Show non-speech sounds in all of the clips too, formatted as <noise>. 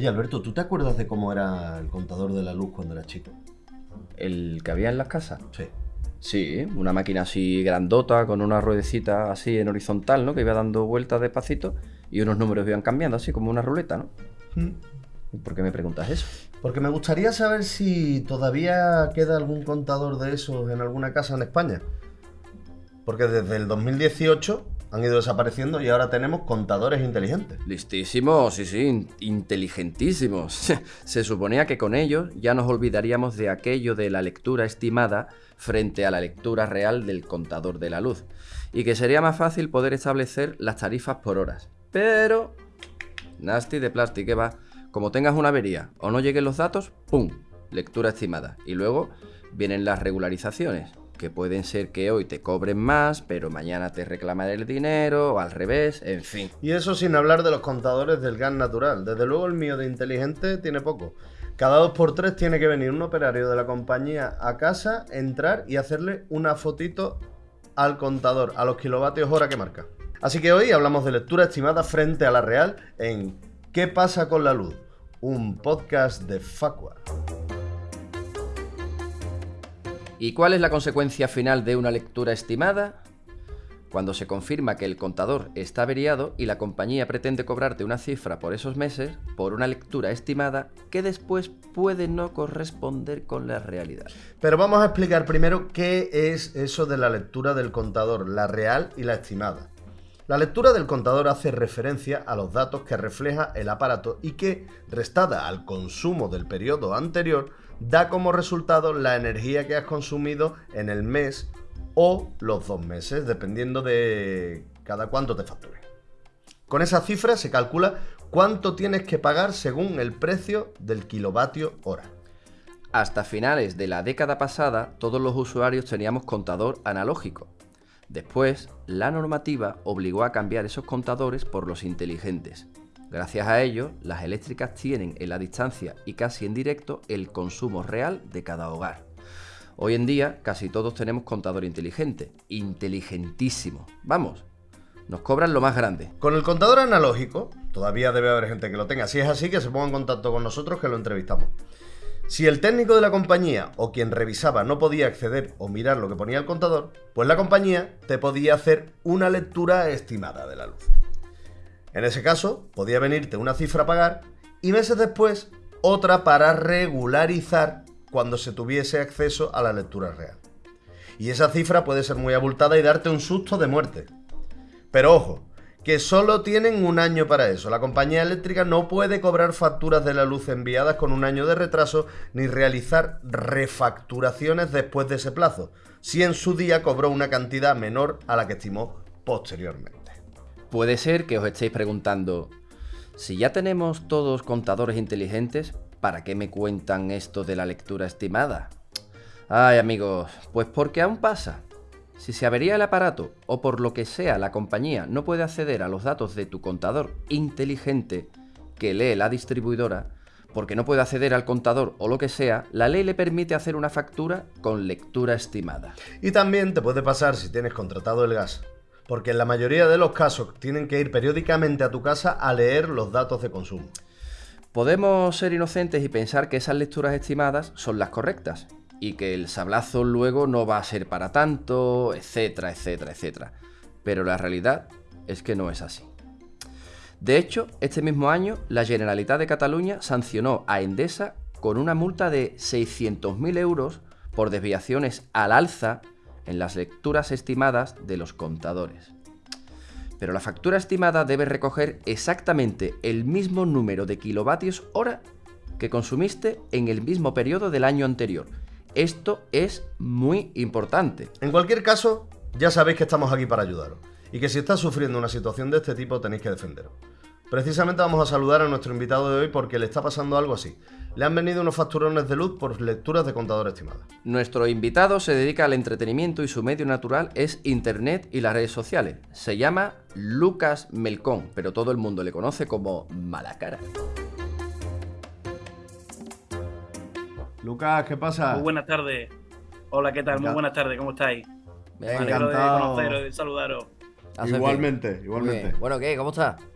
Oye, Alberto, ¿tú te acuerdas de cómo era el contador de la luz cuando eras chico? ¿El que había en las casas? Sí. Sí, una máquina así grandota con una ruedecita así en horizontal, ¿no? Que iba dando vueltas despacito y unos números iban cambiando así como una ruleta, ¿no? ¿Y ¿Por qué me preguntas eso? Porque me gustaría saber si todavía queda algún contador de esos en alguna casa en España. Porque desde el 2018 han ido desapareciendo y ahora tenemos contadores inteligentes. Listísimos, sí, sí, in- inteligentísimos. <laughs> Se suponía que con ellos ya nos olvidaríamos de aquello de la lectura estimada frente a la lectura real del contador de la luz. Y que sería más fácil poder establecer las tarifas por horas. Pero... Nasty de plástico que va. Como tengas una avería o no lleguen los datos, ¡pum! Lectura estimada. Y luego vienen las regularizaciones, que pueden ser que hoy te cobren más, pero mañana te reclaman el dinero, o al revés, en fin. Y eso sin hablar de los contadores del gas natural. Desde luego el mío de inteligente tiene poco. Cada dos por tres tiene que venir un operario de la compañía a casa, entrar y hacerle una fotito al contador, a los kilovatios hora que marca. Así que hoy hablamos de lectura estimada frente a la real en ¿Qué pasa con la luz? Un podcast de Facua. ¿Y cuál es la consecuencia final de una lectura estimada? Cuando se confirma que el contador está averiado y la compañía pretende cobrarte una cifra por esos meses por una lectura estimada que después puede no corresponder con la realidad. Pero vamos a explicar primero qué es eso de la lectura del contador, la real y la estimada. La lectura del contador hace referencia a los datos que refleja el aparato y que, restada al consumo del periodo anterior, da como resultado la energía que has consumido en el mes o los dos meses, dependiendo de cada cuánto te facture. Con esa cifra se calcula cuánto tienes que pagar según el precio del kilovatio hora. Hasta finales de la década pasada, todos los usuarios teníamos contador analógico. Después, la normativa obligó a cambiar esos contadores por los inteligentes. Gracias a ello, las eléctricas tienen en la distancia y casi en directo el consumo real de cada hogar. Hoy en día casi todos tenemos contador inteligente, inteligentísimo. Vamos, nos cobran lo más grande. Con el contador analógico, todavía debe haber gente que lo tenga. Si es así, que se ponga en contacto con nosotros que lo entrevistamos. Si el técnico de la compañía o quien revisaba no podía acceder o mirar lo que ponía el contador, pues la compañía te podía hacer una lectura estimada de la luz. En ese caso, podía venirte una cifra a pagar y meses después otra para regularizar cuando se tuviese acceso a la lectura real. Y esa cifra puede ser muy abultada y darte un susto de muerte. Pero ojo, que solo tienen un año para eso. La compañía eléctrica no puede cobrar facturas de la luz enviadas con un año de retraso ni realizar refacturaciones después de ese plazo, si en su día cobró una cantidad menor a la que estimó posteriormente. Puede ser que os estéis preguntando, si ya tenemos todos contadores inteligentes, ¿para qué me cuentan esto de la lectura estimada? Ay amigos, pues porque aún pasa. Si se avería el aparato o por lo que sea la compañía no puede acceder a los datos de tu contador inteligente que lee la distribuidora, porque no puede acceder al contador o lo que sea, la ley le permite hacer una factura con lectura estimada. Y también te puede pasar si tienes contratado el gas, porque en la mayoría de los casos tienen que ir periódicamente a tu casa a leer los datos de consumo. Podemos ser inocentes y pensar que esas lecturas estimadas son las correctas y que el sablazo luego no va a ser para tanto, etcétera, etcétera, etcétera. Pero la realidad es que no es así. De hecho, este mismo año, la Generalitat de Cataluña sancionó a Endesa con una multa de 600.000 euros por desviaciones al alza en las lecturas estimadas de los contadores. Pero la factura estimada debe recoger exactamente el mismo número de kilovatios hora que consumiste en el mismo periodo del año anterior. Esto es muy importante. En cualquier caso, ya sabéis que estamos aquí para ayudaros y que si estás sufriendo una situación de este tipo tenéis que defenderos. Precisamente vamos a saludar a nuestro invitado de hoy porque le está pasando algo así. Le han venido unos facturones de luz por lecturas de contador estimada. Nuestro invitado se dedica al entretenimiento y su medio natural es Internet y las redes sociales. Se llama Lucas Melcón, pero todo el mundo le conoce como Malacara. Lucas, ¿qué pasa? Muy buenas tardes. Hola, ¿qué tal? Muy buenas tardes, ¿cómo estáis? Me alegro de Encantado. conoceros y de saludaros. Igualmente, bien. igualmente. Bueno, ¿qué? ¿Cómo estás?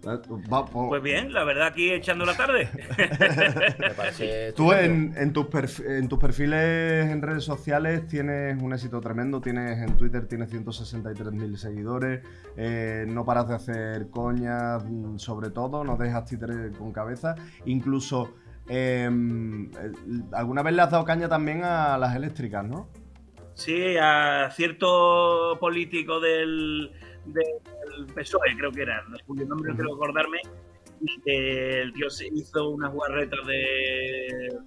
Pues bien, la verdad aquí echando la tarde. <laughs> Tú en, en, tus en, tus perfiles en redes sociales tienes un éxito tremendo. Tienes en Twitter tienes 163.000 seguidores. Eh, no paras de hacer coñas mm, sobre todo. No dejas títeres con cabeza. Incluso em, alguna vez le has dado caña también a las eléctricas, ¿no? Sí, a cierto político del del PSOE, creo que era, el nombre, no quiero acordarme, y el tío se hizo unas guarretas de,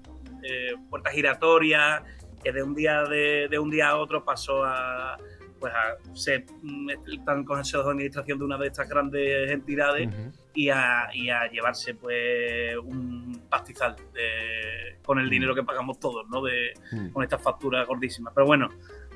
puertas giratorias, que de un día de, un día a otro pasó a pues a ser tan consejo de administración de una de estas grandes entidades y, a, llevarse pues un pastizal con el dinero que pagamos todos, ¿no? De, Con estas facturas gordísimas. Pero bueno,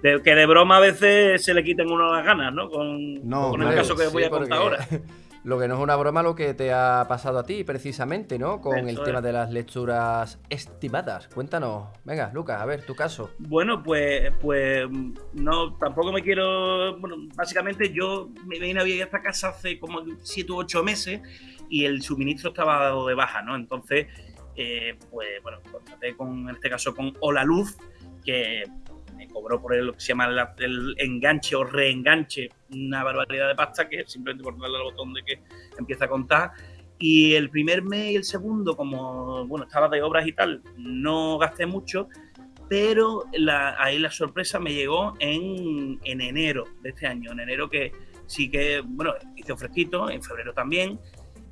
que de broma a veces se le quiten uno las ganas, ¿no? Con, con el caso que voy a contar ahora. <laughs> Lo que no es una broma lo que te ha pasado a ti, precisamente, ¿no? Con el tema de las lecturas estimadas. Cuéntanos. Venga, Lucas, a ver, tu caso. Bueno, pues, pues no, tampoco me quiero. Bueno, básicamente yo me vine a esta casa hace como 7 u 8 meses y el suministro estaba dado de baja, ¿no? Entonces, eh, pues bueno, contraté con, en este caso con Hola Luz, que cobró por lo que se llama el enganche o reenganche una barbaridad de pasta que simplemente por darle al botón de que empieza a contar. Y el primer mes y el segundo, como bueno, estaba de obras y tal, no gasté mucho, pero ahí la sorpresa me llegó en, en enero de este año, en enero que sí que, bueno, hice fresquito, en febrero también,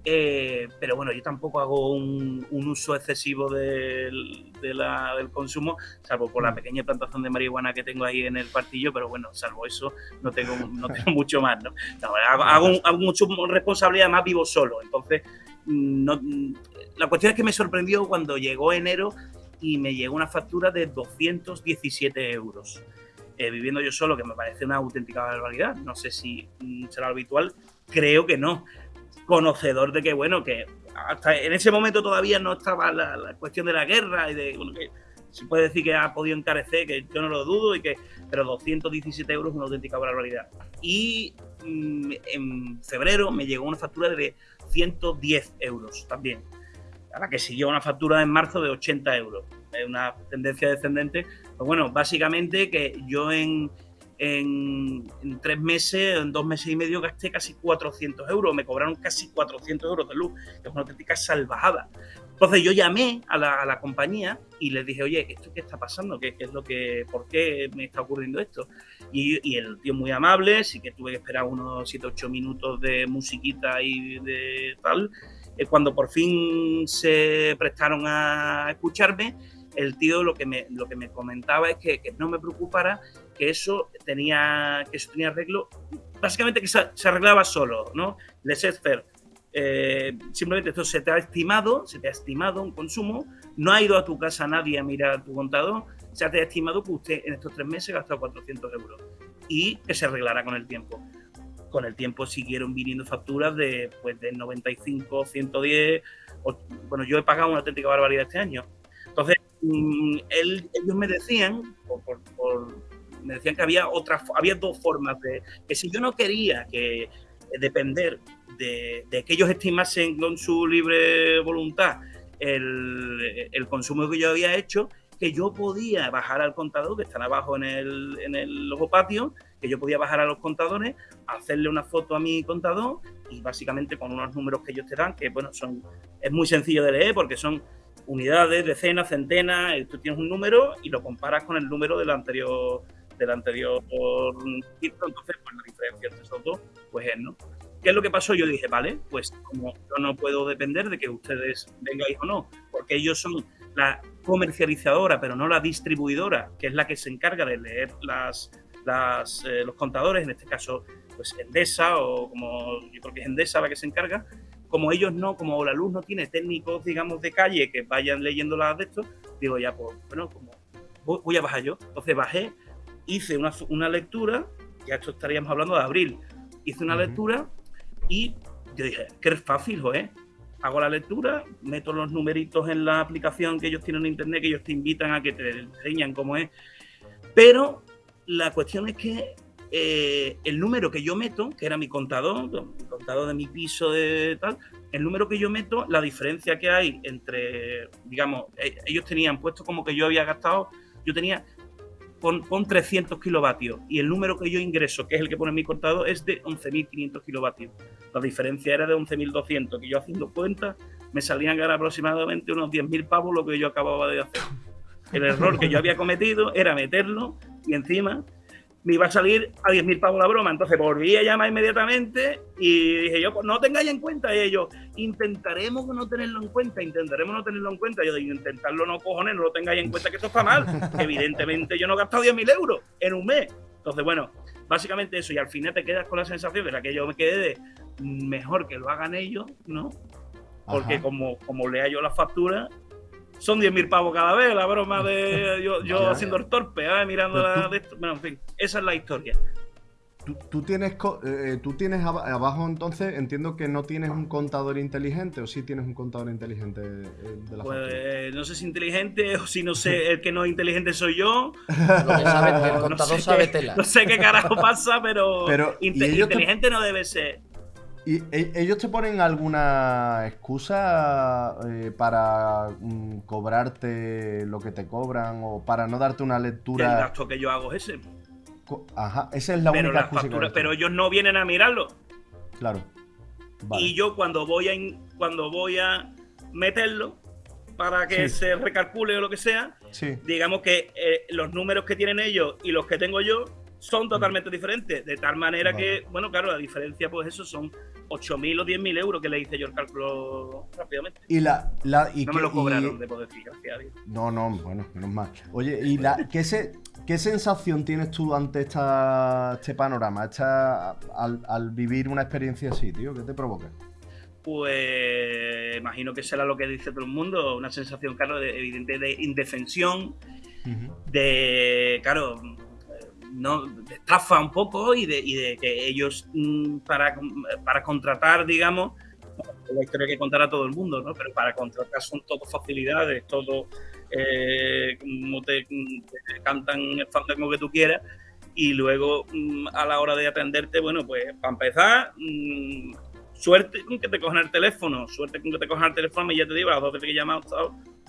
eh, pero bueno, yo tampoco hago un, uso excesivo del, del, consumo, salvo por la mm. pequeña plantación de marihuana que tengo ahí en el partillo, pero bueno, salvo eso, no tengo, no tengo <laughs> mucho más, ¿no? hago, hago, mucho responsabilidad, más vivo solo, entonces, no, la cuestión es que me sorprendió cuando llegó enero y me llegó una factura de 217 euros. Eh, viviendo yo solo, que me parece una auténtica barbaridad. No sé si mm, será habitual, creo que no conocedor de que, bueno, que hasta en ese momento todavía no estaba la, cuestión de la guerra y de, bueno, que se puede decir que ha podido encarecer, que yo no lo dudo, y que, pero 217 euros es una auténtica barbaridad. Y mm, en febrero me llegó una factura de 110 euros también, a la que siguió una factura en marzo de 80 euros. Es una tendencia descendente. Pues bueno, básicamente que yo en, en, tres meses, en dos meses y medio, gasté casi 400 euros. Me cobraron casi 400 euros de luz, que es una auténtica salvajada. Entonces yo llamé a la, compañía y les dije, oye, ¿esto qué está pasando? ¿Qué, es lo que, ¿Por qué me está ocurriendo esto? Y, el tío muy amable, sí que tuve que esperar unos 7, 8 minutos de musiquita y de tal. Eh, cuando por fin se prestaron a escucharme, el tío lo que me, lo que me comentaba es que, no me preocupara, que eso tenía, que eso tenía arreglo, básicamente que se, arreglaba solo, ¿no? Les faire. Eh, simplemente esto se te ha estimado, se te ha estimado un consumo, no ha ido a tu casa nadie a mirar tu contador, se ha estimado que usted en estos tres meses ha gastado 400 euros y que se arreglará con el tiempo. Con el tiempo siguieron viniendo facturas de, pues, de 95, 110, bueno, yo he pagado una auténtica barbaridad este año. Entonces, Mm, ellos me decían, me decían que había otra, había dos formas de que si yo no quería que eh, depender de, que ellos estimasen con su libre voluntad el, el, consumo que yo había hecho, que yo podía bajar al contador que están abajo en el, en el ojo patio, que yo podía bajar a los contadores, hacerle una foto a mi contador y básicamente con unos números que ellos te dan, que bueno, son, es muy sencillo de leer porque son unidades, decenas, centenas, tú tienes un número y lo comparas con el número del anterior del anterior entonces pues la diferencia entre esos dos pues es, ¿no? ¿Qué es lo que pasó? Yo dije, vale, pues como yo no puedo depender de que ustedes vengáis o no, porque ellos son la comercializadora, pero no la distribuidora, que es la que se encarga de leer las, las eh, los contadores, en este caso, pues Endesa, o como yo creo que es Endesa la que se encarga, como ellos no, como la luz no tiene técnicos, digamos, de calle que vayan leyendo las de esto, digo ya, pues, bueno, como voy a bajar yo. Entonces bajé, hice una, una lectura, ya esto estaríamos hablando de abril, hice una lectura y yo dije, que es fácil, ¿eh? Hago la lectura, meto los numeritos en la aplicación que ellos tienen en internet, que ellos te invitan a que te enseñan cómo es. Pero la cuestión es que eh, el número que yo meto, que era mi contador, mi contador de mi piso de tal, el número que yo meto, la diferencia que hay entre, digamos, e, ellos tenían puesto como que yo había gastado, yo tenía con, 300 kilovatios y el número que yo ingreso, que es el que pone mi contador, es de 11.500 kilovatios. La diferencia era de 11.200, que yo haciendo cuenta me salían ganar aproximadamente unos 10.000 pavos lo que yo acababa de hacer. El error que yo había cometido era meterlo y encima me iba a salir a 10.000 pavos la broma. Entonces volví a llamar inmediatamente y dije yo, pues no tengáis en cuenta. Y ellos, intentaremos no tenerlo en cuenta, intentaremos no tenerlo en cuenta. Yo digo, intentarlo no, cojones, no lo tengáis en cuenta que esto está mal. <laughs> Evidentemente yo no he gastado 10.000 euros en un mes. Entonces, bueno, básicamente eso. Y al final te quedas con la sensación de la que yo me quedé de mejor que lo hagan ellos, ¿no? Porque como, como lea yo la factura, son 10.000 pavos cada vez, la broma de <laughs> yo, haciendo el torpe, ¿eh? mirando la, de esto. Bueno, en fin, esa es la historia. Tú, tienes, eh, eh, tú tienes abajo entonces, entiendo que no tienes un contador inteligente o sí tienes un contador inteligente de la Pues no sé si inteligente o si no sé, el que no es inteligente soy yo. Lo que sabe, el <laughs> contador sabe tela. No sé qué carajo pasa, pero, inteligente no debe ser. ¿Y e, ellos te ponen alguna excusa eh, para mm, cobrarte lo que te cobran o para no darte una lectura? El gasto que yo hago es ese. Ajá, esa es la única excusa Pero ellos no vienen a mirarlo. Claro. Y yo cuando voy a cuando voy a meterlo para que se recalcule o lo que sea, digamos que eh, los números que tienen ellos y los que tengo yo son totalmente diferentes. De tal manera que, bueno, claro, la diferencia, pues eso son 8.000 o 10.000 euros que le hice yo el cálculo rápidamente. Y la, la y no me lo cobraron de poder Dios. No, no, bueno, menos mal. Oye, ¿y la, qué, se, qué sensación tienes tú ante esta, este panorama, esta, al, al vivir una experiencia así, tío? ¿Qué te provoca? Pues imagino que será lo que dice todo el mundo, una sensación, claro, de, evidente de indefensión, de, claro, no estafa un poco y de, y de que ellos mm, para, para contratar, digamos, la historia que contar a todo el mundo, ¿no? Pero para contratar son todo facilidades, todo eh, como te, cantan el fantasma que tú quieras y luego mm, a la hora de atenderte, bueno, pues para empezar, mm, suerte con que te cojan el teléfono, suerte con que te cojan el teléfono y ya te digo, las dos veces que he llamado,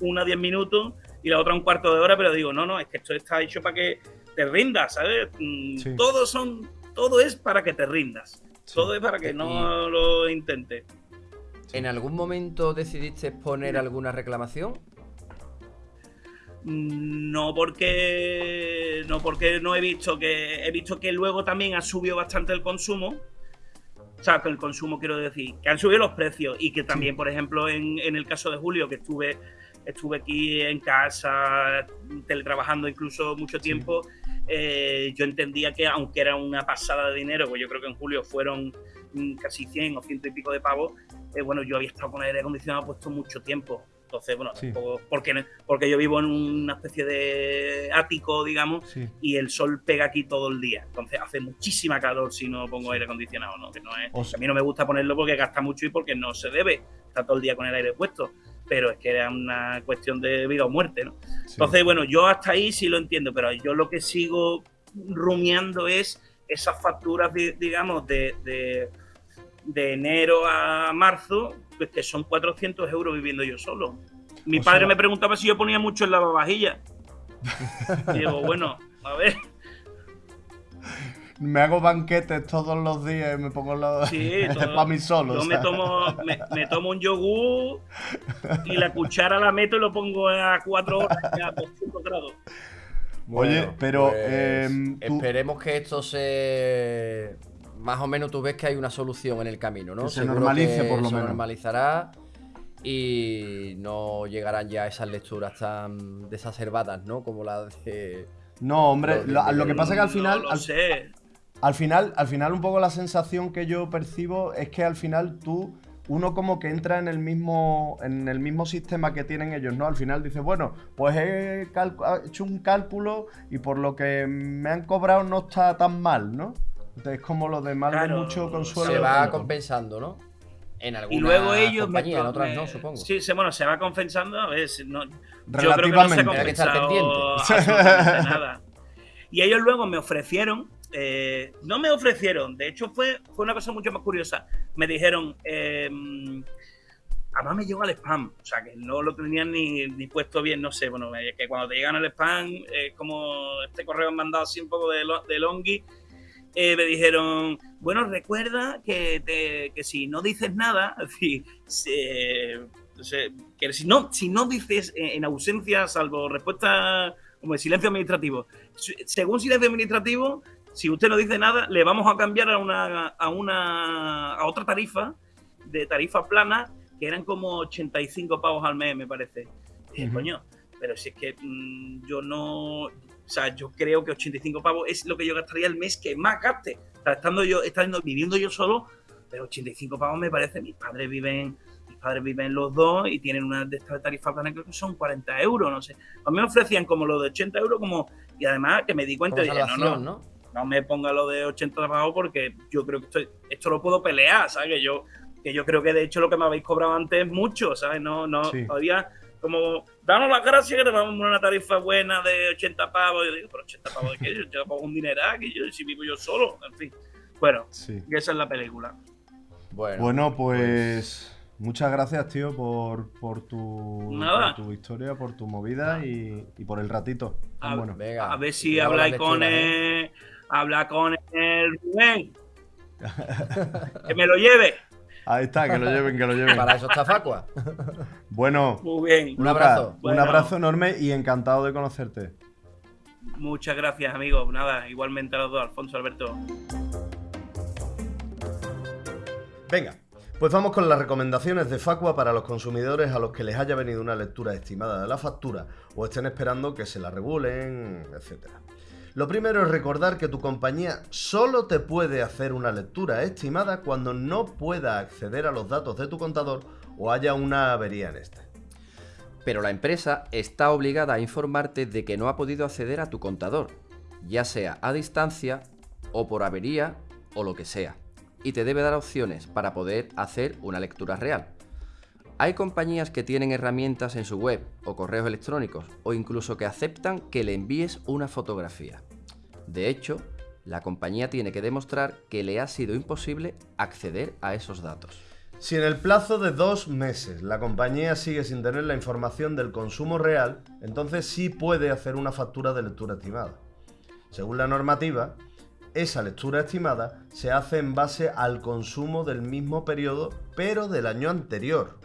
una diez minutos y la otra un cuarto de hora, pero digo, no, no, es que esto está hecho para que te rindas, ¿sabes? Mm, todo, son, todo es para que te rindas. Todo es para que no lo intentes. ¿En algún momento decidiste poner alguna reclamación? Mm, no porque no porque no he visto que he visto que luego también ha subido bastante el consumo. O sea, que el consumo quiero decir, que han subido los precios y que también, por ejemplo, en, en, el caso de Julio, que estuve estuve aquí en casa, teletrabajando incluso mucho tiempo, eh, yo entendía que aunque era una pasada de dinero, pues yo creo que en julio fueron mm, casi 100 o 100 y pico de pavos, eh, bueno, yo había estado con el aire acondicionado puesto mucho tiempo. Entonces, bueno, porque, porque yo vivo en una especie de ático, digamos, y el sol pega aquí todo el día. Entonces hace muchísima calor si no pongo aire acondicionado, ¿no? Que no es, a mí no me gusta ponerlo porque gasta mucho y porque no se debe estar todo el día con el aire puesto pero es que era una cuestión de vida o muerte, ¿no? Entonces, bueno, yo hasta ahí sí lo entiendo, pero yo lo que sigo rumiando es esas facturas, digamos, de, de, enero a marzo, pues que son 400 euros viviendo yo solo. Mi padre me preguntaba si yo ponía mucho en la lavavajilla. y digo, bueno, a ver me hago banquetes todos los días y me pongo los... Sí, <laughs> para mí solo. Yo me, tomo, me, tomo un yogur y la cuchara la meto y lo pongo a 4 horas a 200 grados. Oye, pero... Pues, em, esperemos que esto se... Más o menos tú ves que hay una solución en el camino, ¿no? Que se normalice por lo se menos. normalizará y no llegarán ya esas lecturas tan desacerbadas, ¿no? Como la de... No, hombre, lo, que pasa es que al final... No, sé. Al final, al final un poco la sensación que yo percibo es que al final tú, uno como que entra en el mismo, en el mismo sistema que tienen ellos, ¿no? Al final dices, bueno, pues he hecho un cálculo y por lo que me han cobrado no está tan mal, ¿no? Entonces como lo de mal de mucho consuelo. Se va compensando, ¿no? En algunas y luego ellos compañías, en otras no, supongo. Sí, bueno, se va compensando. A ver, no, yo creo que no se ha compensado <laughs> nada. Y ellos luego me ofrecieron eh, no me ofrecieron, de hecho fue, fue una cosa mucho más curiosa. Me dijeron, eh, además me llegó al spam, o sea que no lo tenían ni, ni puesto bien, no sé, bueno, que cuando te llegan al spam, eh, como este correo mandado así un poco de, longi, me dijeron, bueno, recuerda que, te, que si no dices nada, <laughs> si, que si no, si no dices en ausencia, salvo respuesta como de silencio administrativo, según silencio administrativo, si usted no dice nada, le vamos a cambiar a una, a una a otra tarifa de tarifa plana que eran como 85 pavos al mes, me parece. coño, pero si es que mm, yo no, o sea, yo creo que 85 pavos es lo que yo gastaría el mes que más gaste. O sea, estando yo, estando viviendo yo solo, pero 85 pavos me parece, mis padres viven, mis padres viven los dos y tienen una de estas tarifas planas que son 40 euros, no sé. A mí me ofrecían como lo de 80 euros, como, y además que me di cuenta de no, no, ¿no? No me ponga lo de 80 abajo porque yo creo que esto, esto lo puedo pelear, ¿sabes? Que yo, que yo creo que de hecho lo que me habéis cobrado antes es mucho, ¿sabes? No, no, todavía como, danos las gracias que te damos una tarifa buena de 80 pavos. Yo digo, pero 80 pavos de qué? Yo te pago un dineral, que yo si vivo yo solo, en fin. Bueno, sí. esa es la película. Bueno, bueno pues... Muchas gracias, tío, por, por, tu, tu historia, por tu movida y, y, por el ratito. A, bueno. Venga, a ver si habláis con él habla con el Rubén. <laughs> que me lo lleve. Ahí está, que lo lleven, que lo lleven. Para eso está Facua. Bueno, Muy bien. un abrazo. Un abrazo enorme y encantado de conocerte. Muchas gracias, amigo. Nada, igualmente a los dos, Alfonso, Alberto. Venga, pues vamos con las recomendaciones de Facua para los consumidores a los que les haya venido una lectura estimada de la factura o estén esperando que se la regulen, etcétera. Lo primero es recordar que tu compañía solo te puede hacer una lectura estimada cuando no pueda acceder a los datos de tu contador o haya una avería en este. Pero la empresa está obligada a informarte de que no ha podido acceder a tu contador, ya sea a distancia o por avería o lo que sea, y te debe dar opciones para poder hacer una lectura real. Hay compañías que tienen herramientas en su web o correos electrónicos o incluso que aceptan que le envíes una fotografía. De hecho, la compañía tiene que demostrar que le ha sido imposible acceder a esos datos. Si en el plazo de dos meses la compañía sigue sin tener la información del consumo real, entonces sí puede hacer una factura de lectura estimada. Según la normativa, esa lectura estimada se hace en base al consumo del mismo periodo, pero del año anterior.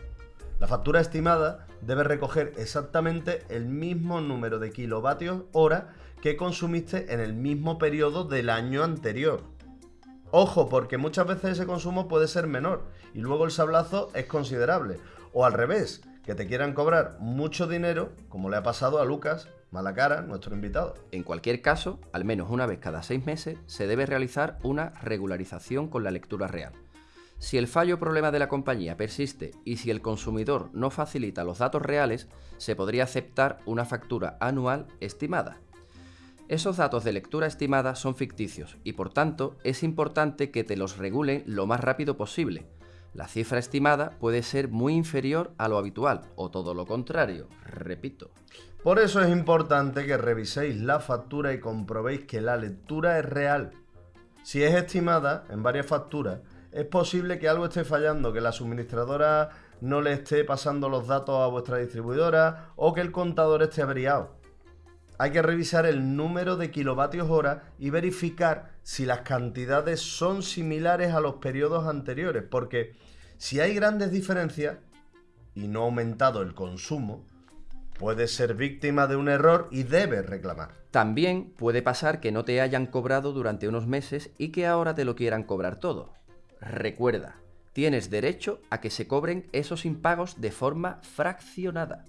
La factura estimada debe recoger exactamente el mismo número de kilovatios hora que consumiste en el mismo periodo del año anterior. Ojo, porque muchas veces ese consumo puede ser menor y luego el sablazo es considerable. O al revés, que te quieran cobrar mucho dinero, como le ha pasado a Lucas Malacara, nuestro invitado. En cualquier caso, al menos una vez cada seis meses, se debe realizar una regularización con la lectura real. Si el fallo o problema de la compañía persiste y si el consumidor no facilita los datos reales, se podría aceptar una factura anual estimada. Esos datos de lectura estimada son ficticios y por tanto es importante que te los regulen lo más rápido posible. La cifra estimada puede ser muy inferior a lo habitual o todo lo contrario, repito. Por eso es importante que reviséis la factura y comprobéis que la lectura es real. Si es estimada en varias facturas, es posible que algo esté fallando, que la suministradora no le esté pasando los datos a vuestra distribuidora o que el contador esté averiado. Hay que revisar el número de kilovatios hora y verificar si las cantidades son similares a los periodos anteriores, porque si hay grandes diferencias y no ha aumentado el consumo, puede ser víctima de un error y debe reclamar. También puede pasar que no te hayan cobrado durante unos meses y que ahora te lo quieran cobrar todo. Recuerda, tienes derecho a que se cobren esos impagos de forma fraccionada.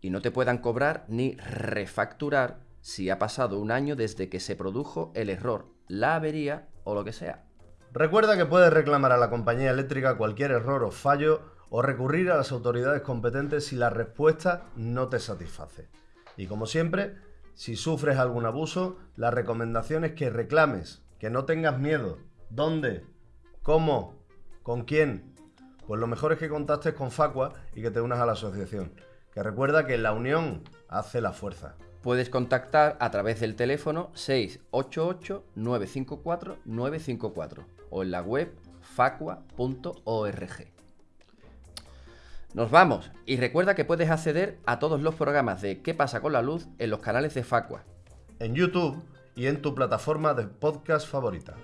Y no te puedan cobrar ni refacturar si ha pasado un año desde que se produjo el error, la avería o lo que sea. Recuerda que puedes reclamar a la compañía eléctrica cualquier error o fallo o recurrir a las autoridades competentes si la respuesta no te satisface. Y como siempre, si sufres algún abuso, la recomendación es que reclames, que no tengas miedo. ¿Dónde? ¿Cómo? ¿Con quién? Pues lo mejor es que contactes con Facua y que te unas a la asociación. Que recuerda que la unión hace la fuerza. Puedes contactar a través del teléfono 688-954-954 o en la web facua.org. Nos vamos y recuerda que puedes acceder a todos los programas de ¿Qué pasa con la luz? en los canales de Facua. En YouTube y en tu plataforma de podcast favorita.